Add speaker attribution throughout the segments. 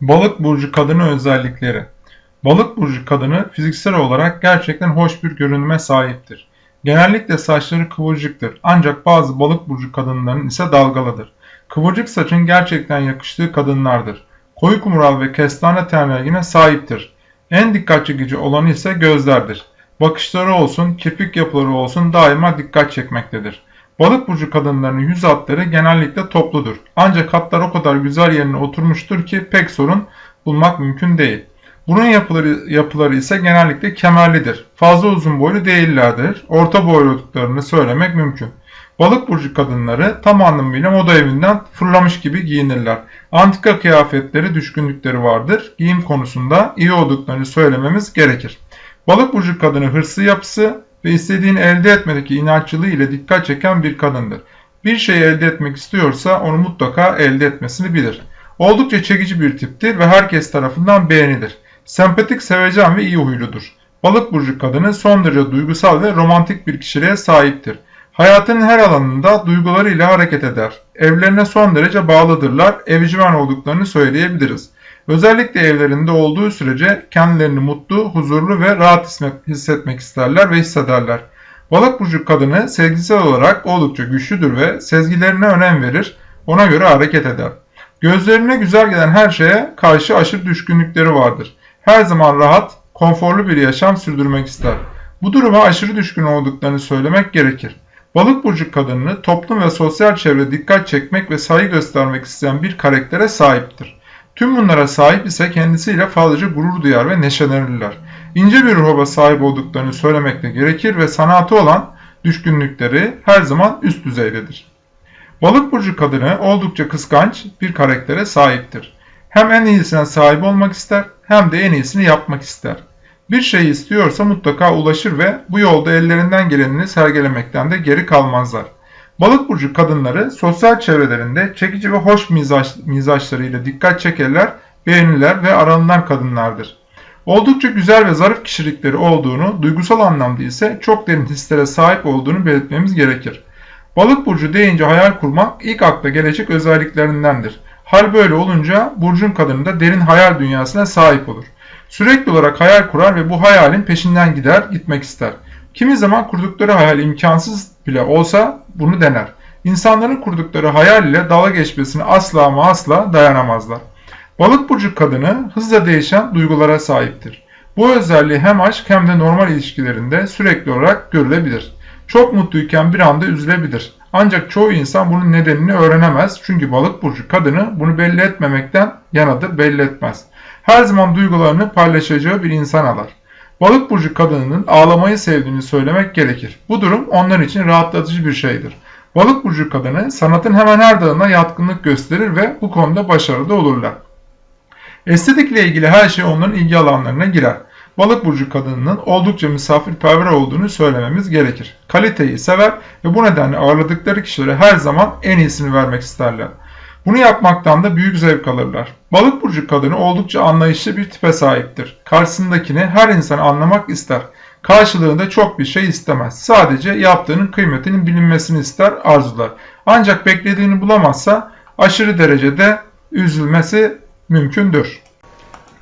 Speaker 1: Balık burcu kadını özellikleri. Balık burcu kadını fiziksel olarak gerçekten hoş bir görünüme sahiptir. Genellikle saçları kıvırcıktır ancak bazı balık burcu kadınların ise dalgalıdır. Kıvırcık saçın gerçekten yakıştığı kadınlardır. Koyu kumral ve kestane ten rengine sahiptir. En dikkat çekici olanı ise gözlerdir. Bakışları olsun, kirpik yapıları olsun daima dikkat çekmektedir. Balık burcu kadınlarının yüz hatları genellikle topludur. Ancak hatlar o kadar güzel yerine oturmuştur ki pek sorun bulmak mümkün değil. Bunun yapıları, yapıları ise genellikle kemerlidir. Fazla uzun boylu değillerdir. Orta boylu olduklarını söylemek mümkün. Balık burcu kadınları tam anlamıyla moda evinden fırlamış gibi giyinirler. Antika kıyafetleri düşkünlükleri vardır. Giyim konusunda iyi olduklarını söylememiz gerekir. Balık burcu kadını hırslı yapısı ve istediğini elde etmedeki inatçılığı ile dikkat çeken bir kadındır. Bir şeyi elde etmek istiyorsa onu mutlaka elde etmesini bilir. Oldukça çekici bir tiptir ve herkes tarafından beğenilir. Sempatik, sevecen ve iyi huyludur. Balık burcu kadını son derece duygusal ve romantik bir kişiliğe sahiptir. Hayatının her alanında duygularıyla hareket eder. Evlerine son derece bağlıdırlar, evcimen olduklarını söyleyebiliriz. Özellikle evlerinde olduğu sürece kendilerini mutlu, huzurlu ve rahat hissetmek isterler ve hissederler. Balık burcu kadını sevgisel olarak oldukça güçlüdür ve sezgilerine önem verir, ona göre hareket eder. Gözlerine güzel gelen her şeye karşı aşırı düşkünlükleri vardır. Her zaman rahat, konforlu bir yaşam sürdürmek ister. Bu duruma aşırı düşkün olduklarını söylemek gerekir. Balık burcu kadını toplum ve sosyal çevre dikkat çekmek ve saygı göstermek isteyen bir karaktere sahiptir. Tüm bunlara sahip ise kendisiyle fazlaca gurur duyar ve neşelenirler. İnce bir ruha sahip olduklarını söylemek de gerekir ve sanatı olan düşkünlükleri her zaman üst düzeydedir. Balık burcu kadını oldukça kıskanç bir karaktere sahiptir. Hem en iyisine sahip olmak ister hem de en iyisini yapmak ister. Bir şey istiyorsa mutlaka ulaşır ve bu yolda ellerinden gelenini sergilemekten de geri kalmazlar. Balık burcu kadınları sosyal çevrelerinde çekici ve hoş mizaç, mizaçlarıyla dikkat çekerler, beğeniler ve aranılan kadınlardır. Oldukça güzel ve zarif kişilikleri olduğunu, duygusal anlamda ise çok derin hislere sahip olduğunu belirtmemiz gerekir. Balık burcu deyince hayal kurmak ilk akla gelecek özelliklerindendir. Hal böyle olunca burcun kadını da derin hayal dünyasına sahip olur. Sürekli olarak hayal kurar ve bu hayalin peşinden gider, gitmek ister. Kimi zaman kurdukları hayal imkansız bile olsa bunu dener. İnsanların kurdukları hayal ile dalga geçmesine asla ama asla dayanamazlar. Balık burcu kadını hızla değişen duygulara sahiptir. Bu özelliği hem aşk hem de normal ilişkilerinde sürekli olarak görülebilir. Çok mutluyken bir anda üzülebilir. Ancak çoğu insan bunun nedenini öğrenemez çünkü balık burcu kadını bunu belli etmemekten yanadır belli etmez. Her zaman duygularını paylaşacağı bir insan alar. Balık burcu kadınının ağlamayı sevdiğini söylemek gerekir. Bu durum onlar için rahatlatıcı bir şeydir. Balık burcu kadını sanatın hemen her dalına yatkınlık gösterir ve bu konuda başarılı olurlar. Estetikle ilgili her şey onların ilgi alanlarına girer. Balık burcu kadınının oldukça misafirperver olduğunu söylememiz gerekir. Kaliteyi sever ve bu nedenle ağırladıkları kişilere her zaman en iyisini vermek isterler. Bunu yapmaktan da büyük zevk alırlar. Balık burcu kadını oldukça anlayışlı bir tipe sahiptir. Karşısındakini her insan anlamak ister. Karşılığında çok bir şey istemez. Sadece yaptığının kıymetinin bilinmesini ister, arzular. Ancak beklediğini bulamazsa aşırı derecede üzülmesi mümkündür.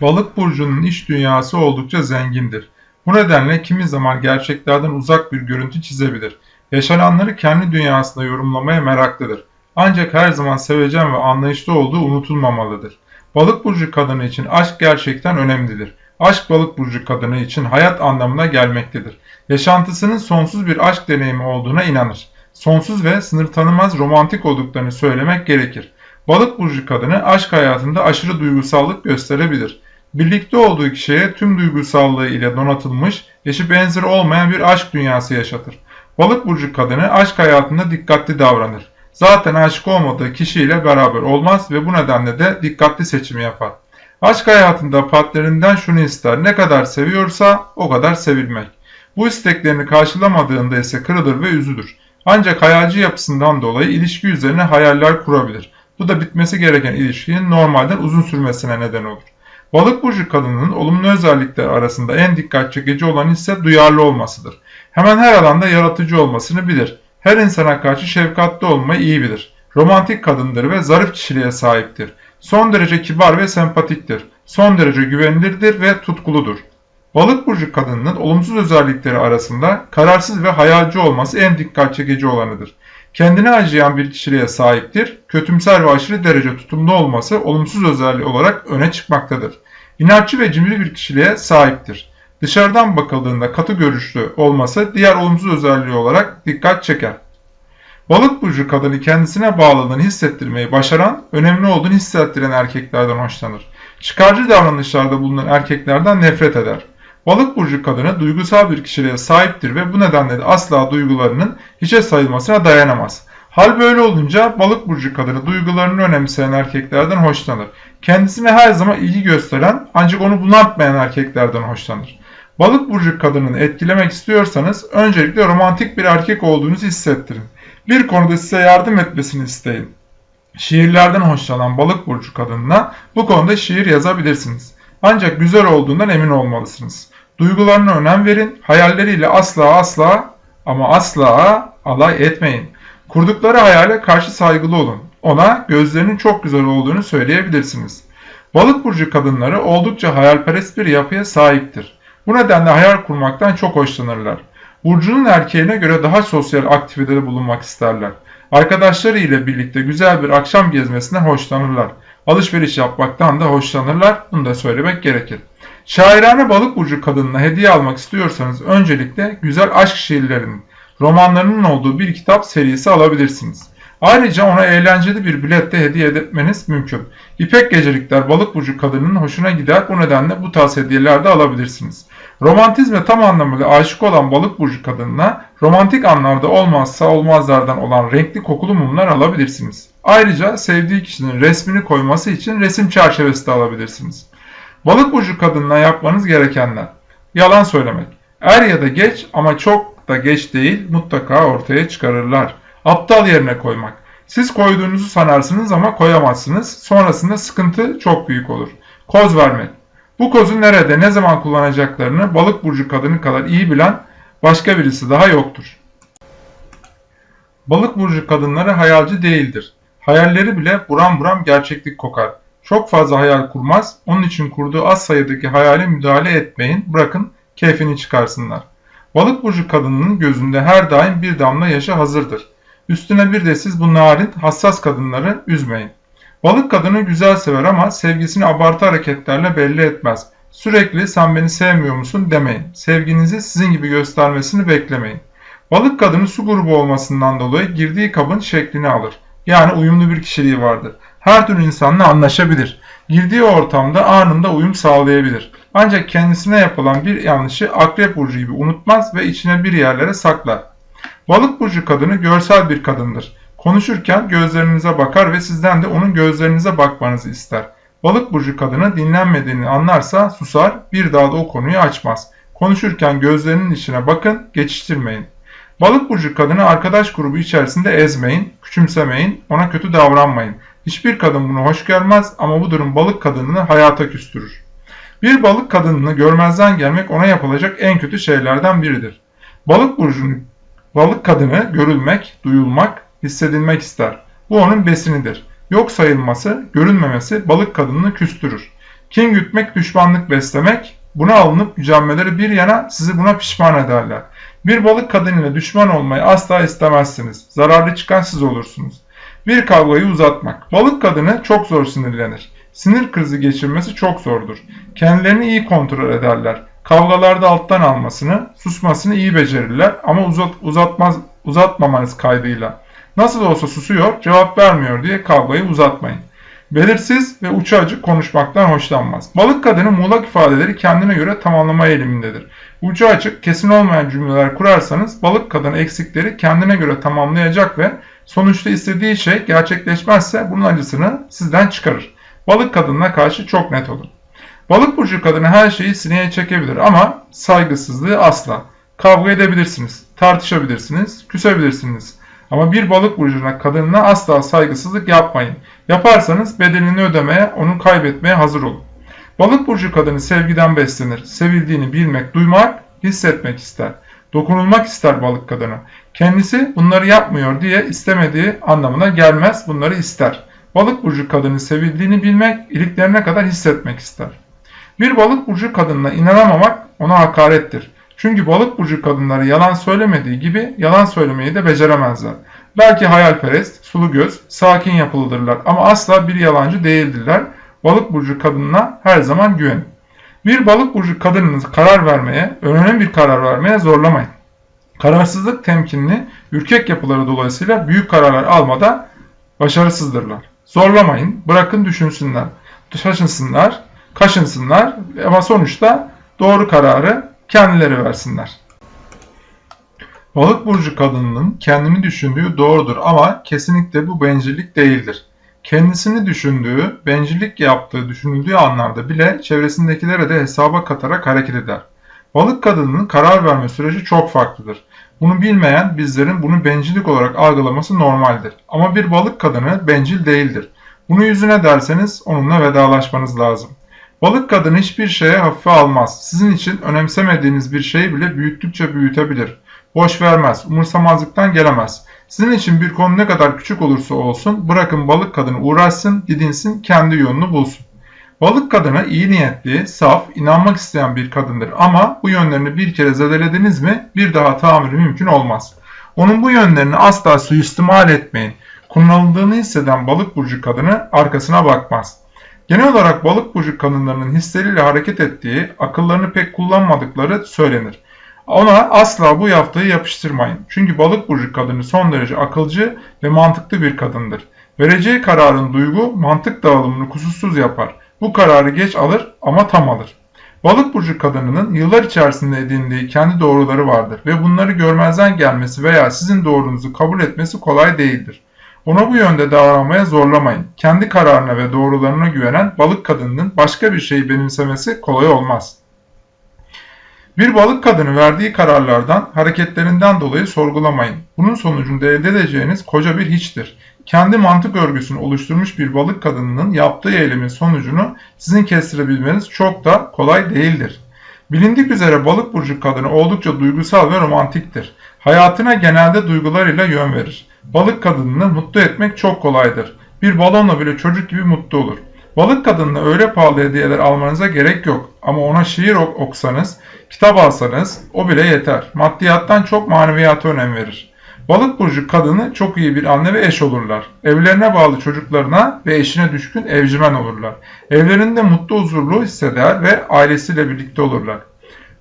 Speaker 1: Balık burcunun iş dünyası oldukça zengindir. Bu nedenle kimi zaman gerçeklerden uzak bir görüntü çizebilir. Yaşananları kendi dünyasında yorumlamaya meraklıdır. Ancak her zaman sevecen ve anlayışlı olduğu unutulmamalıdır. Balık burcu kadını için aşk gerçekten önemlidir. Aşk balık burcu kadını için hayat anlamına gelmektedir. Yaşantısının sonsuz bir aşk deneyimi olduğuna inanır. Sonsuz ve sınır tanımaz romantik olduklarını söylemek gerekir. Balık burcu kadını aşk hayatında aşırı duygusallık gösterebilir. Birlikte olduğu kişiye tüm duygusallığı ile donatılmış, eşi benzeri olmayan bir aşk dünyası yaşatır. Balık burcu kadını aşk hayatında dikkatli davranır. Zaten aşık olmadığı kişiyle beraber olmaz ve bu nedenle de dikkatli seçim yapar. Aşk hayatında partnerinden şunu ister, ne kadar seviyorsa o kadar sevilmek. Bu isteklerini karşılamadığında ise kırılır ve üzülür. Ancak hayalci yapısından dolayı ilişki üzerine hayaller kurabilir. Bu da bitmesi gereken ilişkinin normalden uzun sürmesine neden olur. Balık burcu kadının olumlu özellikler arasında en dikkat çekici olan ise duyarlı olmasıdır. Hemen her alanda yaratıcı olmasını bilir. Her insana karşı şefkatli olmayı iyi bilir. Romantik kadındır ve zarif kişiliğe sahiptir. Son derece kibar ve sempatiktir. Son derece güvenilirdir ve tutkuludur. Balık burcu kadınının olumsuz özellikleri arasında kararsız ve hayalci olması en dikkat çekici olanıdır. Kendine acıyan bir kişiliğe sahiptir. Kötümser ve aşırı derece tutumlu olması olumsuz özelliği olarak öne çıkmaktadır. İnatçı ve cimri bir kişiliğe sahiptir. Dışarıdan bakıldığında katı görüşlü olması diğer olumsuz özelliği olarak dikkat çeker. Balık burcu kadını kendisine bağlılığını hissettirmeyi başaran, önemli olduğunu hissettiren erkeklerden hoşlanır. Çıkarcı davranışlarda bulunan erkeklerden nefret eder. Balık burcu kadını duygusal bir kişiliğe sahiptir ve bu nedenle de asla duygularının hiçe sayılmasına dayanamaz. Hal böyle olunca balık burcu kadını duygularını önemseyen erkeklerden hoşlanır. Kendisine her zaman ilgi gösteren ancak onu bunaltmayan erkeklerden hoşlanır. Balık burcu kadını etkilemek istiyorsanız öncelikle romantik bir erkek olduğunuzu hissettirin. Bir konuda size yardım etmesini isteyin. Şiirlerden hoşlanan balık burcu kadınına bu konuda şiir yazabilirsiniz. Ancak güzel olduğundan emin olmalısınız. Duygularına önem verin, hayalleriyle asla asla ama asla alay etmeyin. Kurdukları hayale karşı saygılı olun. Ona gözlerinin çok güzel olduğunu söyleyebilirsiniz. Balık burcu kadınları oldukça hayalperest bir yapıya sahiptir. Bu nedenle hayal kurmaktan çok hoşlanırlar. Burcunun erkeğine göre daha sosyal aktivitede bulunmak isterler. Arkadaşları ile birlikte güzel bir akşam gezmesinden hoşlanırlar. Alışveriş yapmaktan da hoşlanırlar. Bunu da söylemek gerekir. Şairane balık burcu kadınına hediye almak istiyorsanız öncelikle güzel aşk şiirlerinin, romanlarının olduğu bir kitap serisi alabilirsiniz. Ayrıca ona eğlenceli bir bilet de hediye etmeniz mümkün. İpek gecelikler balık burcu kadının hoşuna gider. Bu nedenle bu tarz hediyeler de alabilirsiniz. Romantizme tam anlamıyla aşık olan balık burcu kadınına romantik anlarda olmazsa olmazlardan olan renkli kokulu mumlar alabilirsiniz. Ayrıca sevdiği kişinin resmini koyması için resim çerçevesi de alabilirsiniz. Balık burcu kadınına yapmanız gerekenler. Yalan söylemek. Er ya da geç ama çok da geç değil mutlaka ortaya çıkarırlar. Aptal yerine koymak. Siz koyduğunuzu sanarsınız ama koyamazsınız. Sonrasında sıkıntı çok büyük olur. Koz vermek. Bu kozu nerede, ne zaman kullanacaklarını balık burcu kadını kadar iyi bilen başka birisi daha yoktur. Balık burcu kadınları hayalci değildir. Hayalleri bile buram buram gerçeklik kokar. Çok fazla hayal kurmaz, onun için kurduğu az sayıdaki hayale müdahale etmeyin, bırakın keyfini çıkarsınlar. Balık burcu kadınının gözünde her daim bir damla yaşı hazırdır. Üstüne bir de siz bu narin, hassas kadınları üzmeyin. Balık kadını güzel sever ama sevgisini abartı hareketlerle belli etmez. Sürekli sen beni sevmiyor musun demeyin. Sevginizi sizin gibi göstermesini beklemeyin. Balık kadını su grubu olmasından dolayı girdiği kabın şeklini alır. Yani uyumlu bir kişiliği vardır. Her türlü insanla anlaşabilir. Girdiği ortamda anında uyum sağlayabilir. Ancak kendisine yapılan bir yanlışı akrep burcu gibi unutmaz ve içine bir yerlere saklar. Balık burcu kadını görsel bir kadındır. Konuşurken gözlerinize bakar ve sizden de onun gözlerinize bakmanızı ister. Balık burcu kadını dinlenmediğini anlarsa susar, bir daha da o konuyu açmaz. Konuşurken gözlerinin içine bakın, geçiştirmeyin. Balık burcu kadını arkadaş grubu içerisinde ezmeyin, küçümsemeyin, ona kötü davranmayın. Hiçbir kadın bunu hoş görmez ama bu durum balık kadınını hayata küstürür. Bir balık kadınını görmezden gelmek ona yapılacak en kötü şeylerden biridir. Balık burcunun balık kadını görülmek, duyulmak, hissedilmek ister. Bu onun besinidir. Yok sayılması, görünmemesi balık kadınını küstürür. Kin gütmek, düşmanlık beslemek, buna alınıp gücenmeleri bir yana sizi buna pişman ederler. Bir balık kadınıyla düşman olmayı asla istemezsiniz. Zararlı çıkan siz olursunuz. Bir kavgayı uzatmak. Balık kadını çok zor sinirlenir. Sinir krizi geçirmesi çok zordur. Kendilerini iyi kontrol ederler. Kavgalarda alttan almasını, susmasını iyi becerirler ama uzat, uzatmaz, uzatmamanız kaydıyla. Nasıl olsa susuyor, cevap vermiyor diye kavgayı uzatmayın. Belirsiz ve uçu konuşmaktan hoşlanmaz. Balık kadını muğlak ifadeleri kendine göre tamamlama eğilimindedir. Ucu açık, kesin olmayan cümleler kurarsanız balık kadını eksikleri kendine göre tamamlayacak ve sonuçta istediği şey gerçekleşmezse bunun acısını sizden çıkarır. Balık kadınına karşı çok net olun. Balık burcu kadını her şeyi sineye çekebilir ama saygısızlığı asla. Kavga edebilirsiniz, tartışabilirsiniz, küsebilirsiniz. Ama bir balık burcuna kadınına asla saygısızlık yapmayın. Yaparsanız bedelini ödemeye, onu kaybetmeye hazır olun. Balık burcu kadını sevgiden beslenir. Sevildiğini bilmek, duymak, hissetmek ister. Dokunulmak ister balık kadını. Kendisi bunları yapmıyor diye istemediği anlamına gelmez bunları ister. Balık burcu kadını sevildiğini bilmek, iliklerine kadar hissetmek ister. Bir balık burcu kadınına inanamamak ona hakarettir. Çünkü balık burcu kadınları yalan söylemediği gibi yalan söylemeyi de beceremezler. Belki hayalperest, sulu göz, sakin yapılıdırlar ama asla bir yalancı değildirler. Balık burcu kadınına her zaman güvenin. Bir balık burcu kadınını karar vermeye, önemli bir karar vermeye zorlamayın. Kararsızlık temkinli, ürkek yapıları dolayısıyla büyük kararlar almada başarısızdırlar. Zorlamayın, bırakın düşünsünler, şaşınsınlar, kaşınsınlar ama sonuçta doğru kararı kendileri versinler. Balık burcu kadınının kendini düşündüğü doğrudur ama kesinlikle bu bencillik değildir. Kendisini düşündüğü, bencillik yaptığı düşünüldüğü anlarda bile çevresindekilere de hesaba katarak hareket eder. Balık kadınının karar verme süreci çok farklıdır. Bunu bilmeyen bizlerin bunu bencillik olarak algılaması normaldir. Ama bir balık kadını bencil değildir. Bunu yüzüne derseniz onunla vedalaşmanız lazım. Balık kadını hiçbir şeye hafife almaz. Sizin için önemsemediğiniz bir şeyi bile büyüttükçe büyütebilir. Boş vermez, umursamazlıktan gelemez. Sizin için bir konu ne kadar küçük olursa olsun bırakın balık kadını uğraşsın, didinsin, kendi yolunu bulsun. Balık kadını iyi niyetli, saf, inanmak isteyen bir kadındır ama bu yönlerini bir kere zedelediniz mi bir daha tamiri mümkün olmaz. Onun bu yönlerini asla suistimal etmeyin. Kullanıldığını hisseden balık burcu kadını arkasına bakmaz. Genel olarak balık burcu kadınlarının hisleriyle hareket ettiği, akıllarını pek kullanmadıkları söylenir. Ona asla bu yaptığı yapıştırmayın. Çünkü balık burcu kadını son derece akılcı ve mantıklı bir kadındır. Vereceği kararın duygu, mantık dağılımını kusursuz yapar. Bu kararı geç alır ama tam alır. Balık burcu kadınının yıllar içerisinde edindiği kendi doğruları vardır ve bunları görmezden gelmesi veya sizin doğrunuzu kabul etmesi kolay değildir. Ona bu yönde davranmaya zorlamayın. Kendi kararına ve doğrularına güvenen balık kadınının başka bir şeyi benimsemesi kolay olmaz. Bir balık kadını verdiği kararlardan, hareketlerinden dolayı sorgulamayın. Bunun sonucunda elde edeceğiniz koca bir hiçtir. Kendi mantık örgüsünü oluşturmuş bir balık kadınının yaptığı eylemin sonucunu sizin kestirebilmeniz çok da kolay değildir. Bilindik üzere balık burcu kadını oldukça duygusal ve romantiktir. Hayatına genelde duygularıyla yön verir. Balık kadınını mutlu etmek çok kolaydır. Bir balonla bile çocuk gibi mutlu olur. Balık kadınına öyle pahalı hediyeler almanıza gerek yok. Ama ona şiir oksanız, kitap alsanız o bile yeter. Maddiyattan çok maneviyata önem verir. Balık burcu kadını çok iyi bir anne ve eş olurlar. Evlerine bağlı çocuklarına ve eşine düşkün evcimen olurlar. Evlerinde mutlu huzurlu hisseder ve ailesiyle birlikte olurlar.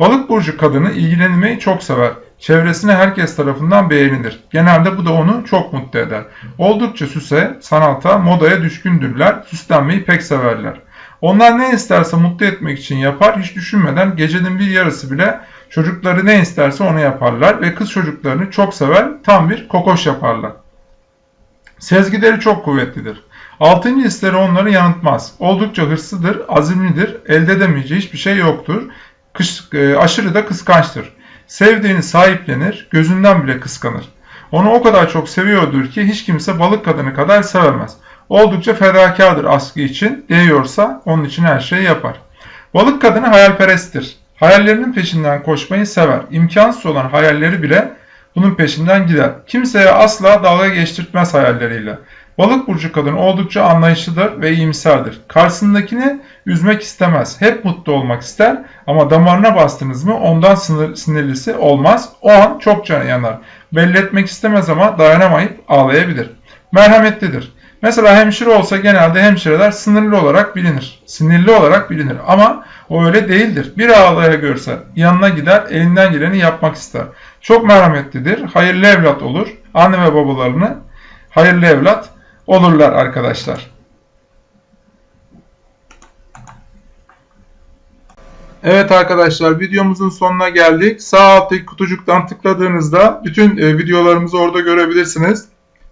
Speaker 1: Balık burcu kadını ilgilenmeyi çok sever. Çevresine herkes tarafından beğenilir. Genelde bu da onu çok mutlu eder. Oldukça süse, sanata, modaya düşkündürler. Süslenmeyi pek severler. Onlar ne isterse mutlu etmek için yapar. Hiç düşünmeden gecenin bir yarısı bile çocukları ne isterse onu yaparlar. Ve kız çocuklarını çok sever. Tam bir kokoş yaparlar. Sezgileri çok kuvvetlidir. Altıncı hisleri onları yanıltmaz. Oldukça hırslıdır, azimlidir, elde edemeyeceği hiçbir şey yoktur. Kış, e, aşırı da kıskançtır. Sevdiğini sahiplenir, gözünden bile kıskanır. Onu o kadar çok seviyordur ki hiç kimse balık kadını kadar sevemez. Oldukça fedakardır askı için, değiyorsa onun için her şeyi yapar. Balık kadını hayalperesttir. Hayallerinin peşinden koşmayı sever. İmkansız olan hayalleri bile bunun peşinden gider. Kimseye asla dalga geçtirtmez hayalleriyle. Balık burcu kadın oldukça anlayışlıdır ve iyimserdir. Karşısındakini üzmek istemez. Hep mutlu olmak ister ama damarına bastınız mı ondan sinirlisi olmaz. O an çok canı yanar. Belli etmek istemez ama dayanamayıp ağlayabilir. Merhametlidir. Mesela hemşire olsa genelde hemşireler sınırlı olarak bilinir. Sinirli olarak bilinir ama o öyle değildir. Bir ağlaya görse yanına gider elinden geleni yapmak ister. Çok merhametlidir. Hayırlı evlat olur. Anne ve babalarını hayırlı evlat olurlar arkadaşlar. Evet arkadaşlar videomuzun sonuna geldik. Sağ alttaki kutucuktan tıkladığınızda bütün e, videolarımızı orada görebilirsiniz.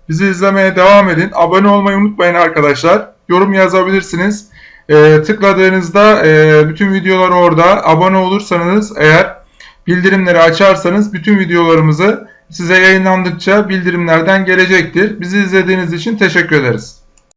Speaker 1: Bizi izlemeye devam edin. Abone olmayı unutmayın arkadaşlar. Yorum yazabilirsiniz. E, tıkladığınızda e, bütün videolar orada. Abone olursanız eğer bildirimleri açarsanız bütün videolarımızı size yayınlandıkça bildirimlerden gelecektir. Bizi izlediğiniz için teşekkür ederiz.